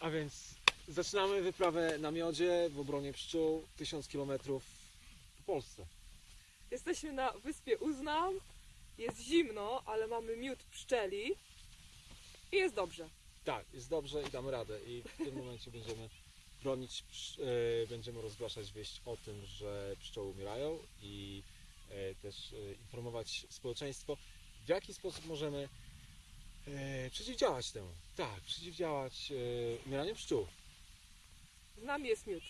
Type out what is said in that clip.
A więc zaczynamy wyprawę na miodzie w obronie pszczół 1000 km po Polsce. Jesteśmy na wyspie Uznam. Jest zimno, ale mamy miód pszczeli. I jest dobrze. Tak, jest dobrze i damy radę. I w tym momencie będziemy bronić, e, będziemy rozgłaszać wieść o tym, że pszczoły umierają i e, też e, informować społeczeństwo, w jaki sposób możemy e, przeciwdziałać temu. Tak, przeciwdziałać e, umieraniu pszczół. Z nami jest miód.